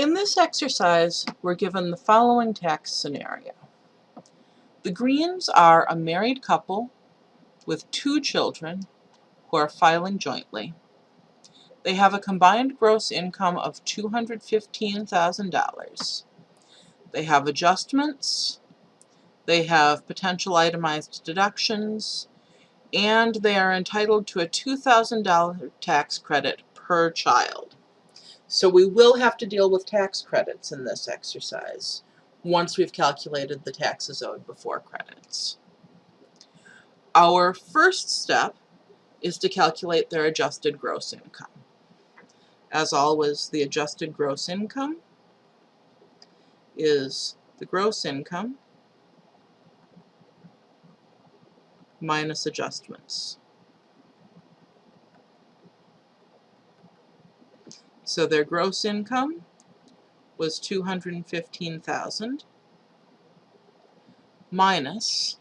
In this exercise, we're given the following tax scenario. The Greens are a married couple with two children who are filing jointly. They have a combined gross income of $215,000. They have adjustments, they have potential itemized deductions, and they are entitled to a $2,000 tax credit per child. So we will have to deal with tax credits in this exercise once we've calculated the taxes owed before credits. Our first step is to calculate their adjusted gross income. As always, the adjusted gross income is the gross income minus adjustments. So their gross income was 215,000 minus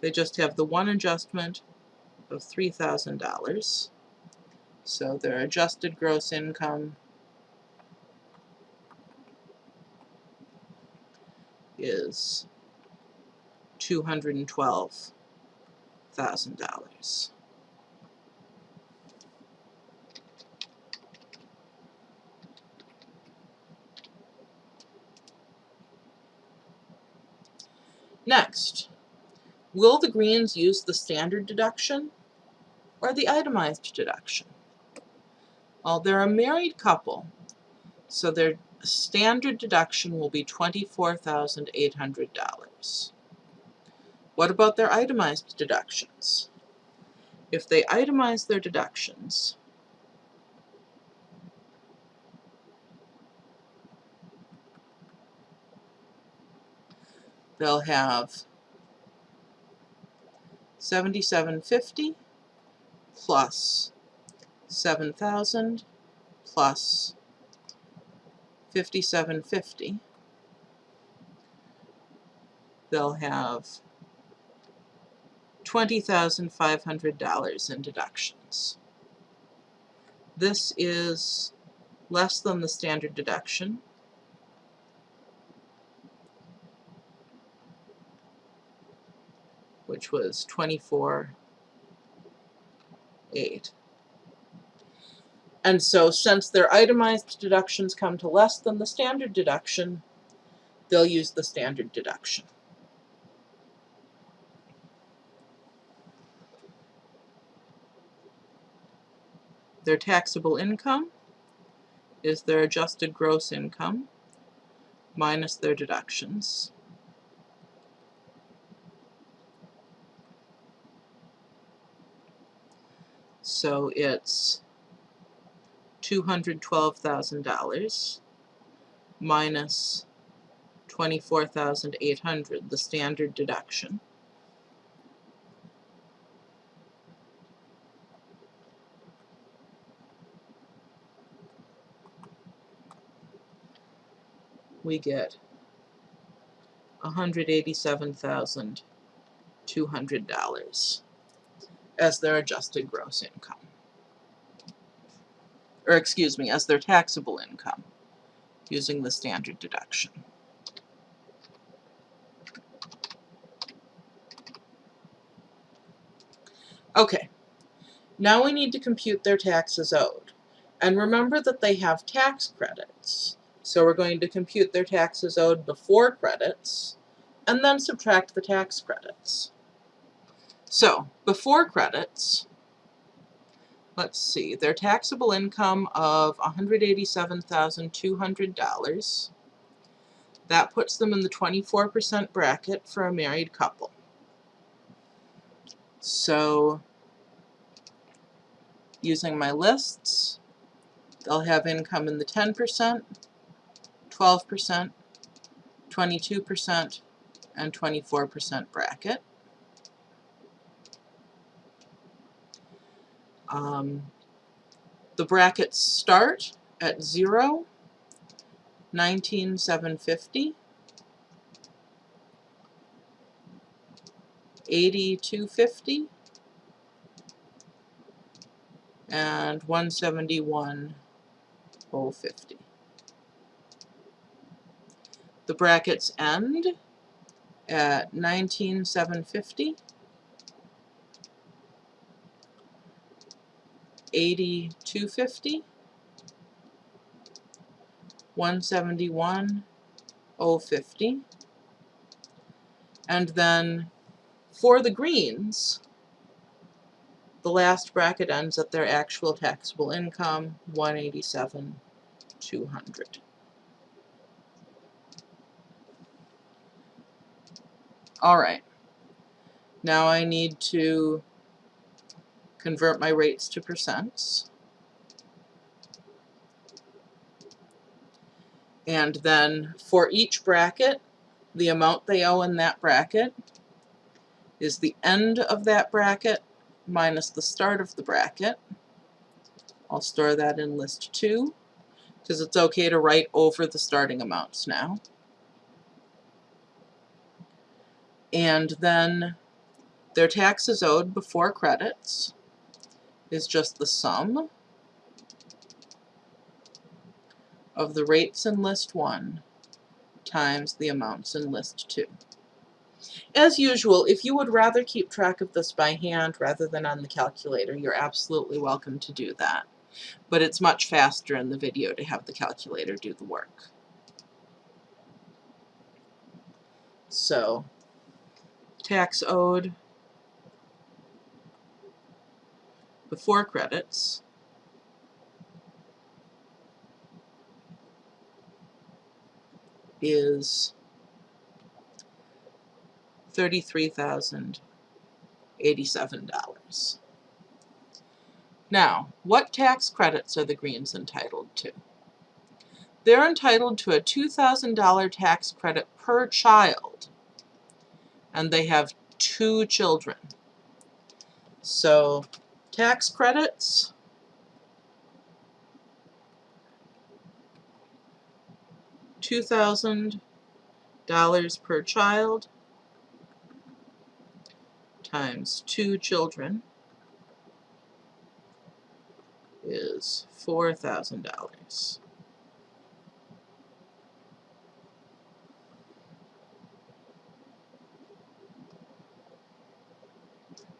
they just have the one adjustment of $3,000. So their adjusted gross income is $212,000. Next, will the Greens use the standard deduction or the itemized deduction? Well, they're a married couple, so their standard deduction will be $24,800. What about their itemized deductions? If they itemize their deductions, they'll have 7750 plus 7000 plus 5750 they'll have $20,500 in deductions. This is less than the standard deduction which was 24 8. And so since their itemized deductions come to less than the standard deduction, they'll use the standard deduction. Their taxable income is their adjusted gross income minus their deductions. So it's $212,000 minus 24,800, the standard deduction. We get $187,200 as their adjusted gross income. Or excuse me, as their taxable income using the standard deduction. Okay, now we need to compute their taxes owed. And remember that they have tax credits. So we're going to compute their taxes owed before credits, and then subtract the tax credits. So, before credits, let's see, their taxable income of $187,200. That puts them in the 24% bracket for a married couple. So, using my lists, they'll have income in the 10%, 12%, 22%, and 24% bracket. Um, the brackets start at 0, 19750, 8250, and 171,050. The brackets end at 19,750. 8250 171 050 and then for the greens the last bracket ends at their actual taxable income 187 200 all right. Now I need to convert my rates to percents. And then for each bracket, the amount they owe in that bracket is the end of that bracket minus the start of the bracket. I'll store that in list 2 because it's okay to write over the starting amounts now. And then their taxes owed before credits is just the sum of the rates in list 1 times the amounts in list 2. As usual, if you would rather keep track of this by hand rather than on the calculator, you're absolutely welcome to do that. But it's much faster in the video to have the calculator do the work. So, tax owed before credits. is $33,087. Now, what tax credits are the Greens entitled to? They're entitled to a $2,000 tax credit per child, and they have two children. So tax credits. $2,000 per child times two children is $4,000.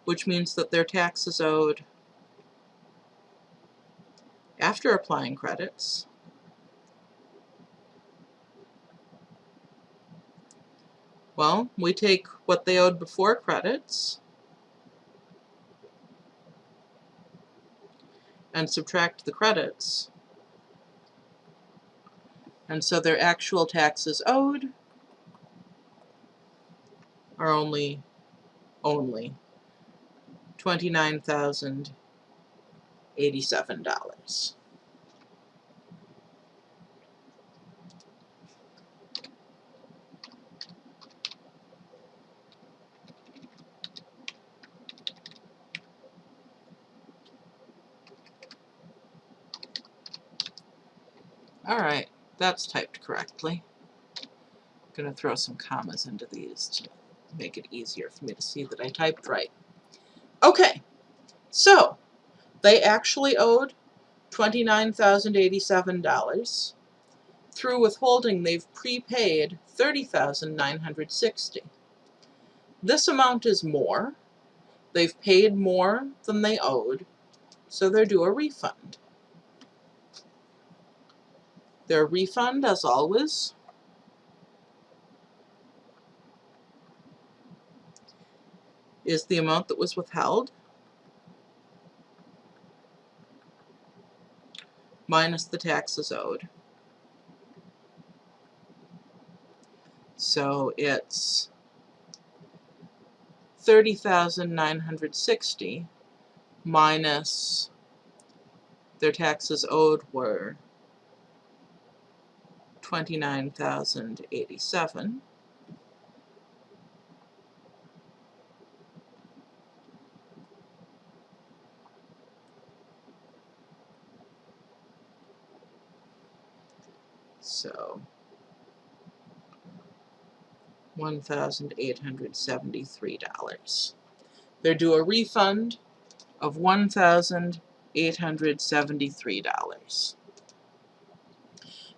Which means that their taxes owed after applying credits Well, we take what they owed before credits and subtract the credits. And so their actual taxes owed are only, only $29,087. Alright, that's typed correctly. I'm going to throw some commas into these to make it easier for me to see that I typed right. Okay, so they actually owed $29,087. Through withholding, they've prepaid 30,960. This amount is more. They've paid more than they owed, so they're due a refund. Their refund, as always, is the amount that was withheld minus the taxes owed. So it's 30,960 minus their taxes owed were 29,087 So $1,873. They're due a refund of $1,873.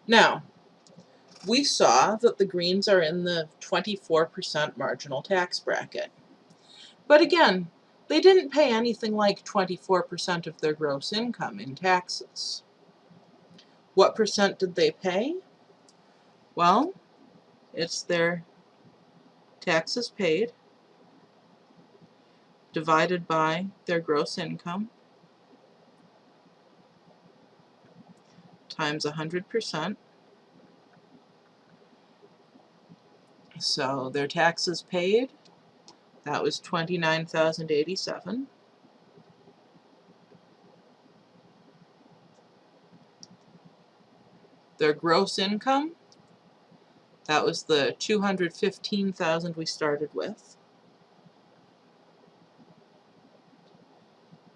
Now, we saw that the Greens are in the 24% marginal tax bracket. But again, they didn't pay anything like 24% of their gross income in taxes. What percent did they pay? Well, it's their taxes paid divided by their gross income times 100%. So their taxes paid, that was 29,087. Their gross income, that was the 215,000 we started with.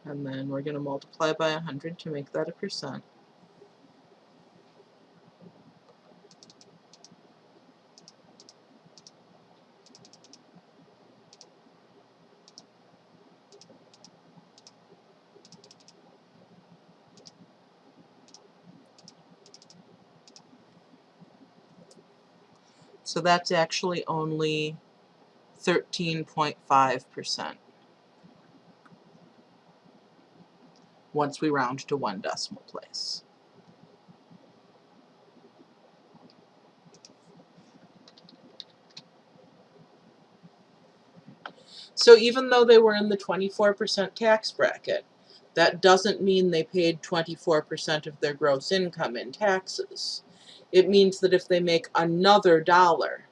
And then we're going to multiply by 100 to make that a percent. So that's actually only 13.5% once we round to one decimal place. So even though they were in the 24% tax bracket, that doesn't mean they paid 24% of their gross income in taxes. It means that if they make another dollar,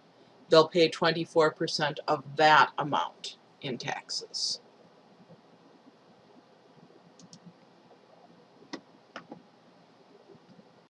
they'll pay 24% of that amount in taxes.